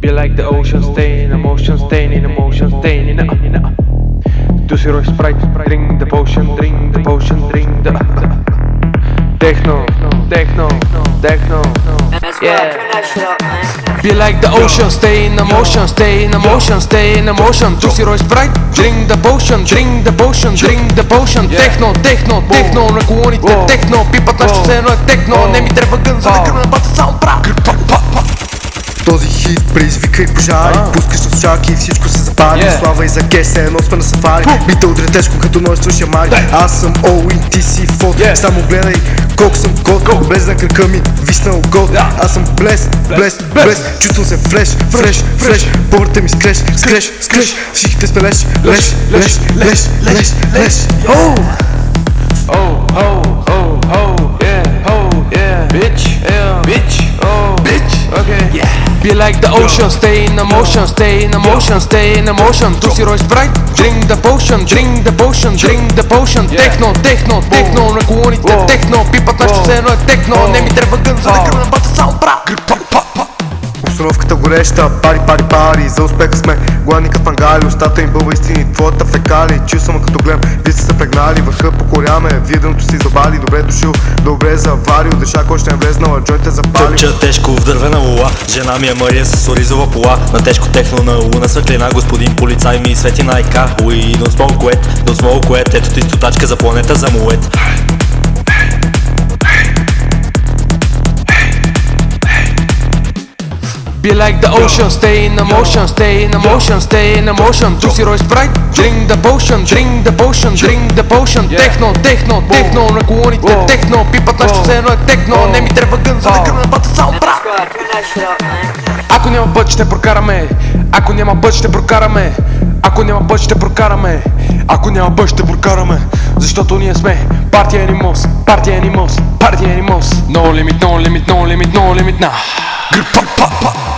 Be like the ocean, stay in emotion, stay in emotion, stay in a. Do zero sprite, drink the potion, drink the potion, drink the. Techno, techno, techno. Yeah. Be like the ocean, stay in emotion, stay in emotion, stay in emotion. Do zero sprite, drink the potion, drink the potion, drink the potion. Techno, techno, techno, на колоните, техно, пипат нашето все едно е техно. Не ми трябва гън, за да гръмна бата саундтрак. Този хит предизвика и пожари Пускаш на слушалки и всичко се запали. Yeah. Слава и за кес, едно сме на сафари. Бита удря тежко като множество шамари Аз съм Оуин, ти си фот. Yeah. Само гледай колко съм год Без на кръка ми виснал год. Аз съм блес, блес, блес Чувствам се фреш, фреш, фреш Повърта ми скреш, скреш, скреш Всичките сме леш, леш, леш, леш, леш, леш Оу! Oh, oh, Be like the ocean, stay in emotion, stay in emotion, stay in emotion. Tu si Royce Sprite, drink the potion, drink the potion, drink the potion. Техно, техно, техно, на колоните, техно, пипат нашето все едно е техно. Не ми трябва гън, за да гръмна бата саундтрак. Обстановката гореща, пари, пари, пари За успеха сме. Гладни като фангали Остата им бълва истини, твоята фекали Чил съм като гледам, вие сте се прегнали Върха покоряме, вие дъното си забали Добре дошъл, добре заварил Дешак още не влезнала, джойте запали Тъпча тежко в дървена лула. Жена ми е Мария с оризова пола На тежко техно на луна светлина. Господин полицай ми свети на айка Уи, don't smoke wet, don't smoke wet Ето ти стотачка за планета за мует Be like the ocean, stay in emotion, stay in emotion, stay in emotion. Tu si Royce Sprite, drink the potion, drink the potion, drink the potion. Техно, техно, техно, на колоните, техно, пипат нашето все едно е техно. Не ми трябва гън, за да гръмна бата саундтрак. Ако няма път ще прокараме Ако няма път ще прокараме Ако няма път ще прокараме Ако няма път ще прокараме Защото ние сме партия Animals Партия Animals Партия Animals. No limit, no limit, no limit, no limit, nah. Гръ, па, па, па.